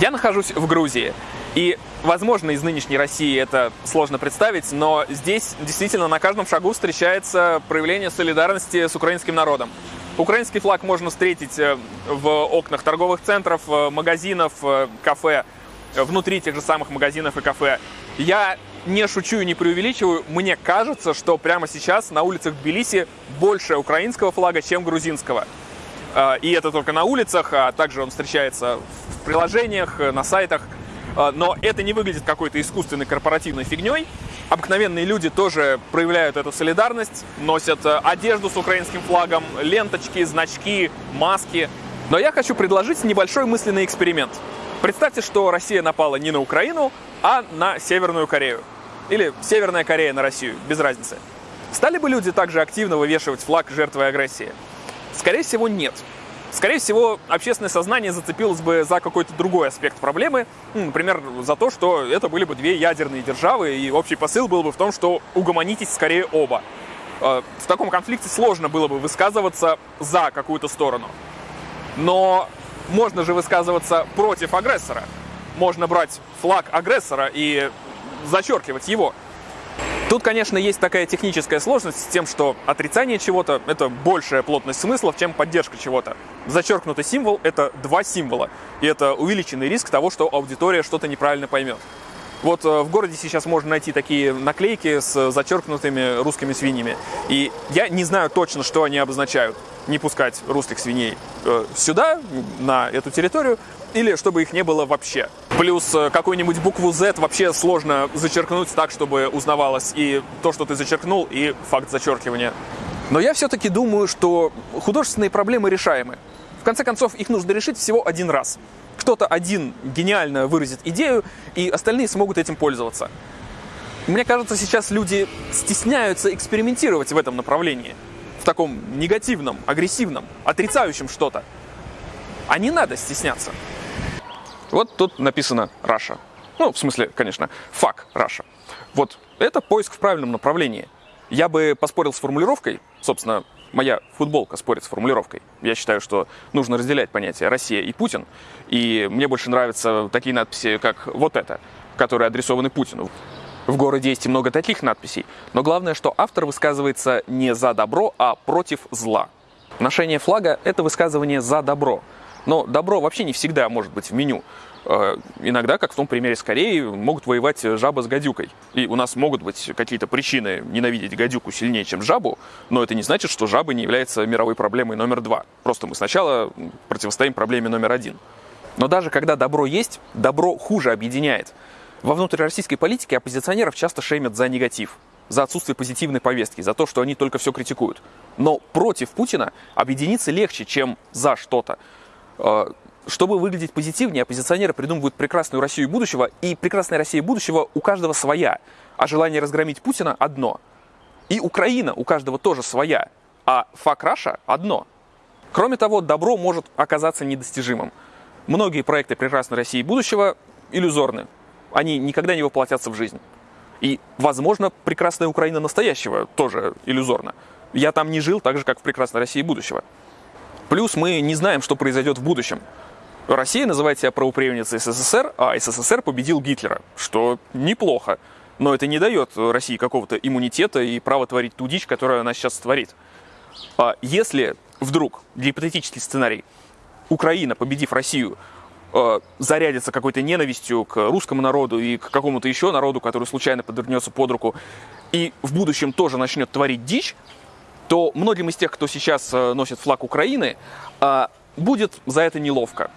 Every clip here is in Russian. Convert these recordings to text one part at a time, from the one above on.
Я нахожусь в Грузии. И, возможно, из нынешней России это сложно представить, но здесь действительно на каждом шагу встречается проявление солидарности с украинским народом. Украинский флаг можно встретить э, в окнах торговых центров, э, магазинов, э, кафе, внутри тех же самых магазинов и кафе. Я не шучу и не преувеличиваю, мне кажется, что прямо сейчас на улицах Тбилиси больше украинского флага, чем грузинского. И это только на улицах, а также он встречается в приложениях, на сайтах. Но это не выглядит какой-то искусственной корпоративной фигней. Обыкновенные люди тоже проявляют эту солидарность, носят одежду с украинским флагом, ленточки, значки, маски. Но я хочу предложить небольшой мысленный эксперимент. Представьте, что Россия напала не на Украину, а на Северную Корею. Или Северная Корея на Россию, без разницы. Стали бы люди также активно вывешивать флаг жертвы агрессии? Скорее всего, нет. Скорее всего, общественное сознание зацепилось бы за какой-то другой аспект проблемы, ну, например, за то, что это были бы две ядерные державы, и общий посыл был бы в том, что угомонитесь скорее оба. Э, в таком конфликте сложно было бы высказываться за какую-то сторону. Но можно же высказываться против агрессора. Можно брать флаг агрессора и зачеркивать его. Тут, конечно, есть такая техническая сложность с тем, что отрицание чего-то — это большая плотность смыслов, чем поддержка чего-то. Зачеркнутый символ — это два символа, и это увеличенный риск того, что аудитория что-то неправильно поймет. Вот э, в городе сейчас можно найти такие наклейки с зачеркнутыми русскими свиньями. И я не знаю точно, что они обозначают. Не пускать русских свиней э, сюда, на эту территорию, или чтобы их не было вообще. Плюс э, какую-нибудь букву Z вообще сложно зачеркнуть так, чтобы узнавалось и то, что ты зачеркнул, и факт зачеркивания. Но я все-таки думаю, что художественные проблемы решаемы. В конце концов, их нужно решить всего один раз кто-то один гениально выразит идею, и остальные смогут этим пользоваться. Мне кажется, сейчас люди стесняются экспериментировать в этом направлении, в таком негативном, агрессивном, отрицающем что-то. А не надо стесняться. Вот тут написано Russia. Ну, в смысле, конечно, fuck Russia. Вот это поиск в правильном направлении. Я бы поспорил с формулировкой, собственно, моя футболка спорит с формулировкой. Я считаю, что нужно разделять понятия Россия и Путин. И мне больше нравятся такие надписи, как вот это, которые адресованы Путину. В городе есть и много таких надписей, но главное, что автор высказывается не за добро, а против зла. Ношение флага – это высказывание за добро. Но добро вообще не всегда может быть в меню. Э, иногда, как в том примере с Кореей, могут воевать жаба с гадюкой. И у нас могут быть какие-то причины ненавидеть гадюку сильнее, чем жабу, но это не значит, что жаба не является мировой проблемой номер два. Просто мы сначала противостоим проблеме номер один. Но даже когда добро есть, добро хуже объединяет. Во внутрироссийской политике оппозиционеров часто шеймят за негатив, за отсутствие позитивной повестки, за то, что они только все критикуют. Но против Путина объединиться легче, чем за что-то. Э, чтобы выглядеть позитивнее, оппозиционеры придумывают прекрасную Россию будущего, и прекрасная Россия будущего у каждого своя, а желание разгромить Путина одно. И Украина у каждого тоже своя, а фак Раша одно. Кроме того, добро может оказаться недостижимым. Многие проекты прекрасной России будущего иллюзорны. Они никогда не воплотятся в жизнь. И, возможно, прекрасная Украина настоящего тоже иллюзорна. Я там не жил так же, как в прекрасной России будущего. Плюс мы не знаем, что произойдет в будущем. Россия называет себя правопреемницей СССР, а СССР победил Гитлера, что неплохо. Но это не дает России какого-то иммунитета и права творить ту дичь, которую она сейчас творит. А если вдруг, гипотетический сценарий, Украина, победив Россию, э, зарядится какой-то ненавистью к русскому народу и к какому-то еще народу, который случайно подвернется под руку, и в будущем тоже начнет творить дичь, то многим из тех, кто сейчас э, носит флаг Украины, э, будет за это неловко.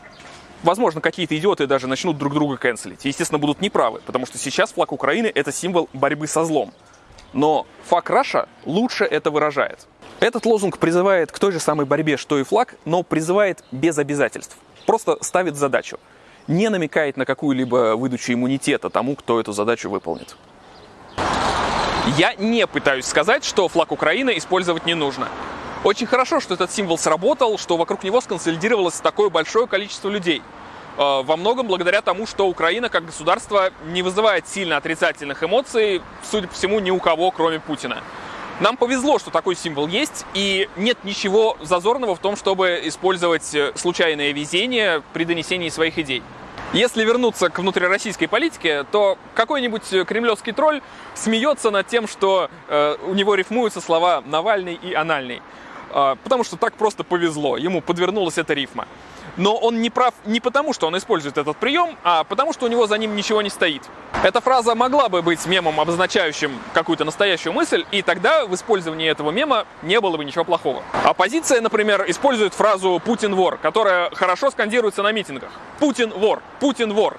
Возможно, какие-то идиоты даже начнут друг друга канцелить. естественно, будут неправы, потому что сейчас флаг Украины – это символ борьбы со злом. Но флаг Раша лучше это выражает. Этот лозунг призывает к той же самой борьбе, что и флаг, но призывает без обязательств. Просто ставит задачу. Не намекает на какую-либо выдачу иммунитета тому, кто эту задачу выполнит. Я не пытаюсь сказать, что флаг Украины использовать не нужно. Очень хорошо, что этот символ сработал, что вокруг него сконсолидировалось такое большое количество людей. Э, во многом благодаря тому, что Украина как государство не вызывает сильно отрицательных эмоций, судя по всему, ни у кого, кроме Путина. Нам повезло, что такой символ есть, и нет ничего зазорного в том, чтобы использовать э, случайное везение при донесении своих идей. Если вернуться к внутрироссийской политике, то какой-нибудь кремлевский тролль смеется над тем, что э, у него рифмуются слова «Навальный» и «анальный». Э, потому что так просто повезло, ему подвернулась эта рифма. Но он не прав не потому, что он использует этот прием, а потому, что у него за ним ничего не стоит. Эта фраза могла бы быть мемом, обозначающим какую-то настоящую мысль, и тогда в использовании этого мема не было бы ничего плохого. Оппозиция, например, использует фразу «Путин вор», которая хорошо скандируется на митингах. «Путин вор! Путин вор!»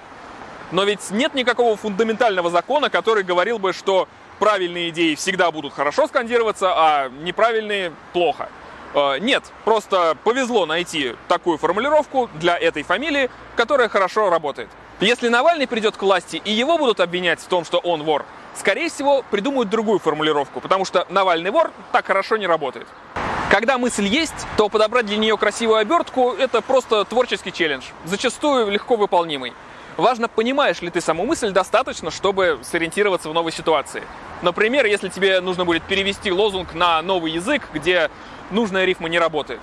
Но ведь нет никакого фундаментального закона, который говорил бы, что правильные идеи всегда будут хорошо скандироваться, а неправильные – плохо. Э, нет, просто повезло найти такую формулировку для этой фамилии, которая хорошо работает. Если Навальный придет к власти и его будут обвинять в том, что он вор, скорее всего, придумают другую формулировку, потому что Навальный вор так хорошо не работает. Когда мысль есть, то подобрать для нее красивую обертку – это просто творческий челлендж, зачастую легко выполнимый. Важно, понимаешь ли ты саму мысль достаточно, чтобы сориентироваться в новой ситуации. Например, если тебе нужно будет перевести лозунг на новый язык, где нужная рифма не работает.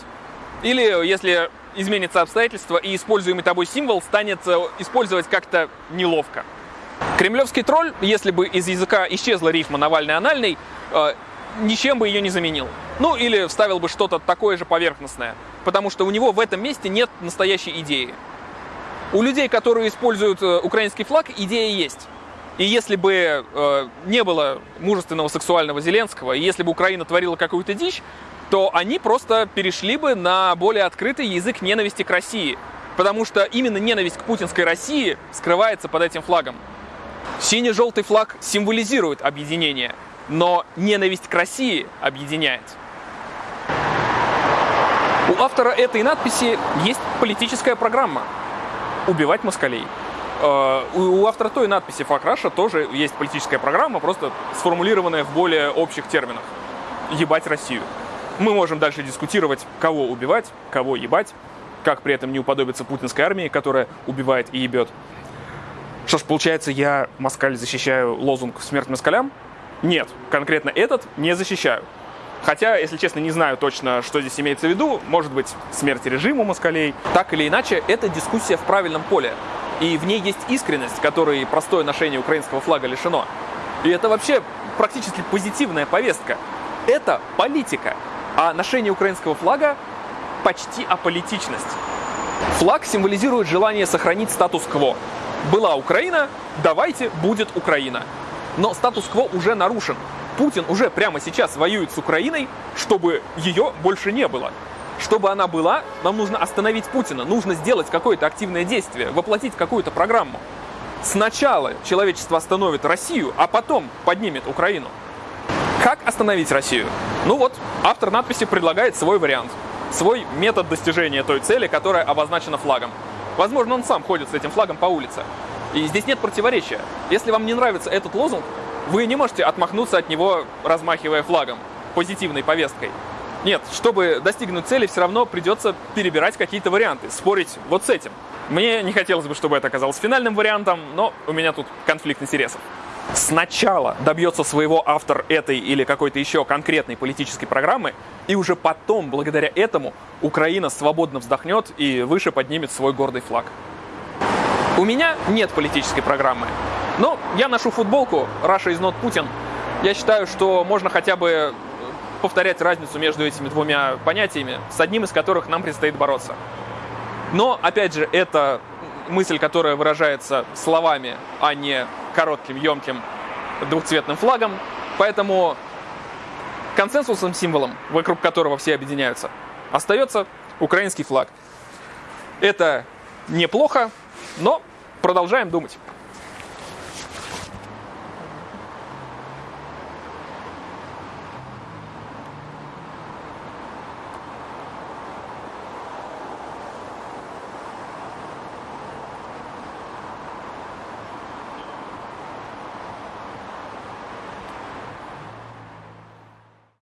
Или если изменится обстоятельства и используемый тобой символ станет э, использовать как-то неловко. Кремлевский тролль, если бы из языка исчезла рифма Навальный-анальный, э, ничем бы ее не заменил. Ну или вставил бы что-то такое же поверхностное, потому что у него в этом месте нет настоящей идеи. У людей, которые используют э, украинский флаг, идея есть. И если бы э, не было мужественного сексуального Зеленского, и если бы Украина творила какую-то дичь, то они просто перешли бы на более открытый язык ненависти к России. Потому что именно ненависть к путинской России скрывается под этим флагом. Синий-желтый флаг символизирует объединение, но ненависть к России объединяет. У автора этой надписи есть политическая программа «Убивать москалей». Э, у автора той надписи «Фак Раша» тоже есть политическая программа, просто сформулированная в более общих терминах. «Ебать Россию». Мы можем дальше дискутировать, кого убивать, кого ебать, как при этом не уподобиться путинской армии, которая убивает и ебет. Что ж, получается, я, москаль, защищаю лозунг «Смерть москалям»? Нет, конкретно этот не защищаю. Хотя, если честно, не знаю точно, что здесь имеется в виду. Может быть, смерть режиму москалей. Так или иначе, это дискуссия в правильном поле. И в ней есть искренность, которой простое ношение украинского флага лишено. И это вообще практически позитивная повестка. Это политика. А ношение украинского флага почти аполитичность. Флаг символизирует желание сохранить статус-кво. Была Украина, давайте будет Украина. Но статус-кво уже нарушен. Путин уже прямо сейчас воюет с Украиной, чтобы ее больше не было. Чтобы она была, нам нужно остановить Путина, нужно сделать какое-то активное действие, воплотить какую-то программу. Сначала человечество остановит Россию, а потом поднимет Украину. Как остановить Россию? Ну вот, автор надписи предлагает свой вариант, свой метод достижения той цели, которая обозначена флагом. Возможно, он сам ходит с этим флагом по улице. И здесь нет противоречия. Если вам не нравится этот лозунг, вы не можете отмахнуться от него, размахивая флагом, позитивной повесткой. Нет, чтобы достигнуть цели, все равно придется перебирать какие-то варианты, спорить вот с этим. Мне не хотелось бы, чтобы это оказалось финальным вариантом, но у меня тут конфликт интересов сначала добьется своего автор этой или какой-то еще конкретной политической программы, и уже потом, благодаря этому, Украина свободно вздохнет и выше поднимет свой гордый флаг. У меня нет политической программы, но я ношу футболку Russia is not Putin. Я считаю, что можно хотя бы повторять разницу между этими двумя понятиями, с одним из которых нам предстоит бороться. Но, опять же, это мысль, которая выражается словами, а не коротким, емким двухцветным флагом. Поэтому консенсусным символом, вокруг которого все объединяются, остается украинский флаг. Это неплохо, но продолжаем думать.